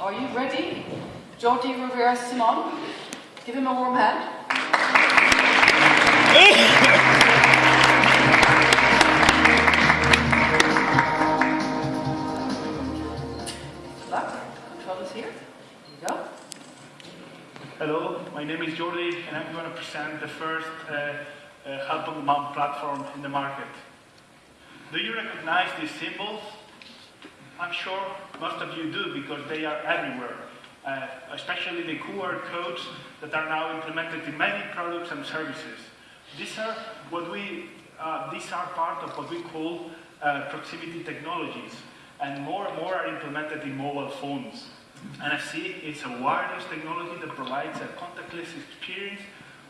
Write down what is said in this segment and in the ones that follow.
Are you ready? Jordi Rivera Simon, give him a warm hand. Hello, my name is Jordi and I'm going to present the first uh, uh, Help on Demand platform in the market. Do you recognize these symbols? I'm sure most of you do because they are everywhere, uh, especially the QR codes that are now implemented in many products and services. These are what we, uh, these are part of what we call uh, proximity technologies, and more and more are implemented in mobile phones. NFC is a wireless technology that provides a contactless experience,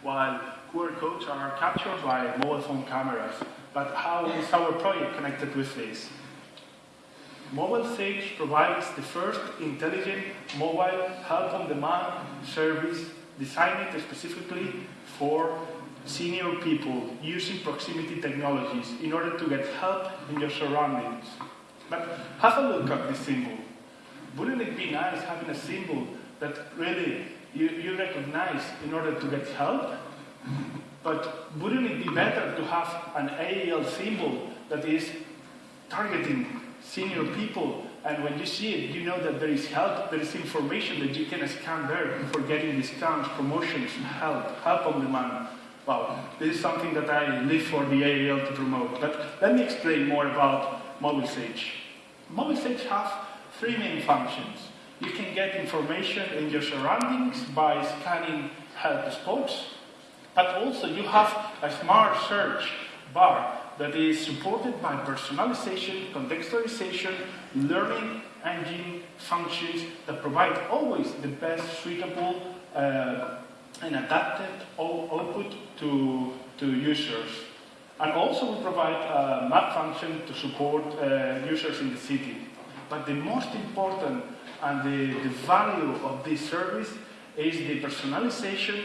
while QR codes are captured by mobile phone cameras. But how is our project connected with this? Mobile Sage provides the first intelligent mobile help-on-demand service designed specifically for senior people using proximity technologies in order to get help in your surroundings. But have a look at this symbol. Wouldn't it be nice having a symbol that really you, you recognize in order to get help? But wouldn't it be better to have an AAL symbol that is targeting senior people and when you see it, you know that there is help, there is information that you can scan there for getting discounts, promotions, help, help on demand. Wow, this is something that I live for the AAL to promote. But let me explain more about MobileSage. MobileSage has three main functions. You can get information in your surroundings by scanning help spots, but also you have a smart search bar that is supported by personalization, contextualization, learning engine functions that provide always the best suitable uh, and adapted output to, to users. And also we provide a map function to support uh, users in the city. But the most important and the, the value of this service is the personalization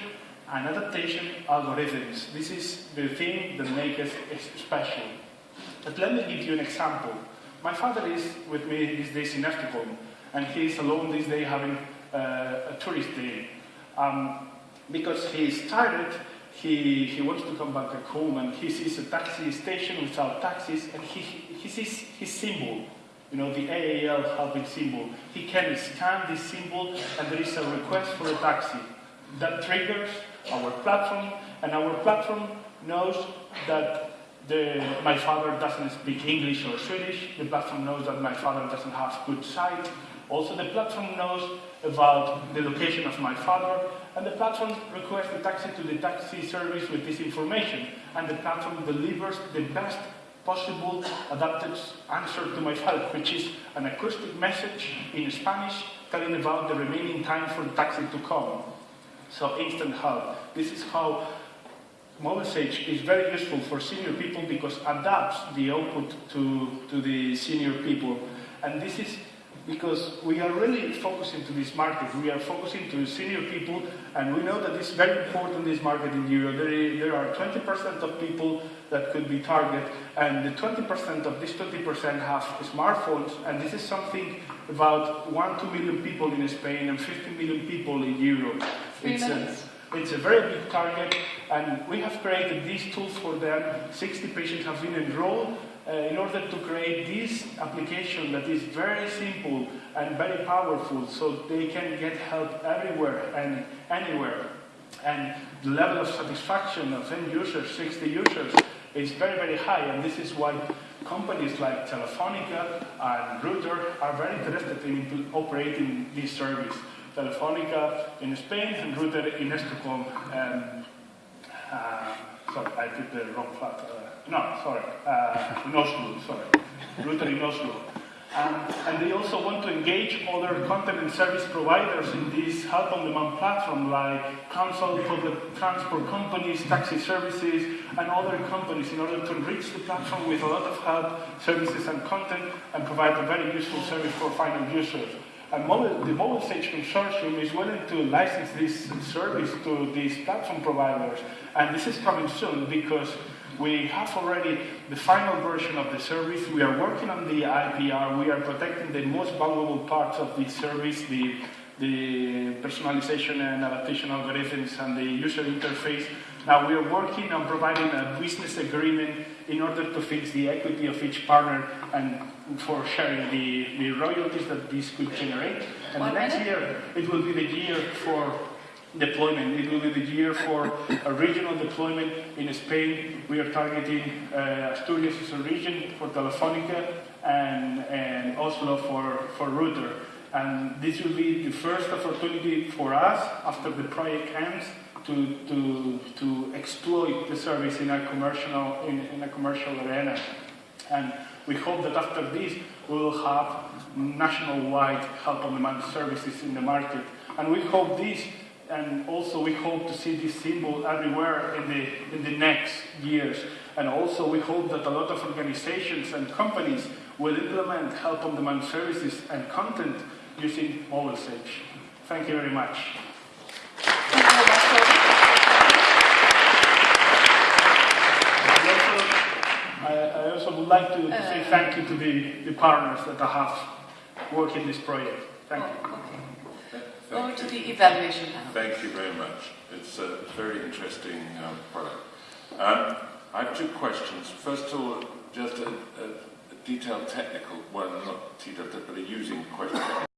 and adaptation algorithms. This is the thing that makes us special. But let me give you an example. My father is with me these days in Estocolm, and he is alone this day having uh, a tourist day. Um, because he's tired, he, he wants to come back home, and he sees a taxi station without taxis, and he, he sees his symbol, you know, the AAL helping symbol. He can scan this symbol, and there is a request for a taxi. That triggers our platform, and our platform knows that the, my father doesn't speak English or Swedish. The platform knows that my father doesn't have good sight. Also, the platform knows about the location of my father, and the platform requests the taxi to the taxi service with this information, and the platform delivers the best possible adapted answer to my father, which is an acoustic message in Spanish telling about the remaining time for the taxi to come. So instant help. This is how MobileSage is very useful for senior people because adapts the output to, to the senior people. And this is because we are really focusing to this market. We are focusing to senior people, and we know that it's very important, this market in Europe. There, is, there are 20% of people that could be targeted, and the 20% of this 20% have smartphones, and this is something about 1 2 million people in Spain and 50 million people in Europe. Three it's minutes. A, it's a very big target, and we have created these tools for them. 60 patients have been enrolled, uh, in order to create this application that is very simple and very powerful so they can get help everywhere and anywhere. And the level of satisfaction of end users, 60 users, is very, very high. And this is why companies like Telefonica and Ruter are very interested in operating this service. Telefonica in Spain and Ruter in Stockholm. Um, uh, sorry, I put the wrong flat. Uh, no, sorry, uh, in Oslo, sorry, Ruter in Oslo. Um, and they also want to engage other content and service providers in this help-on-demand platform like council, public transport companies, taxi services, and other companies in order to enrich the platform with a lot of help, services, and content, and provide a very useful service for final users. Mobile, the MobileSage Consortium is willing to license this service to these platform providers. And this is coming soon because We have already the final version of the service. We are working on the IPR. We are protecting the most valuable parts of the service, the, the personalization and adaptation algorithms and the user interface. Now we are working on providing a business agreement in order to fix the equity of each partner and for sharing the, the royalties that this could generate. And One the next minute. year, it will be the year for deployment. It will be the year for a regional deployment in Spain. We are targeting uh, Asturias as a region for Telefonica and, and Oslo for, for Ruter. And this will be the first opportunity for us after the project ends to, to, to exploit the service in a commercial, in, in a commercial arena. And we hope that after this, we will have nationwide help on demand services in the market. And we hope this, and also we hope to see this symbol everywhere in the, in the next years. And also we hope that a lot of organizations and companies will implement help on demand services and content using MobileSage. Thank you very much. Thank you very much, I also, I, I also would like to, to say Uh, thank you to the, the partners that I have worked in this project. Thank you. Oh, okay. Thank Going to the evaluation panel. Thank you very much. It's a very interesting um, product. Um, I have two questions. First of all, just a, a, a detailed technical, well, not detailed, but a using question.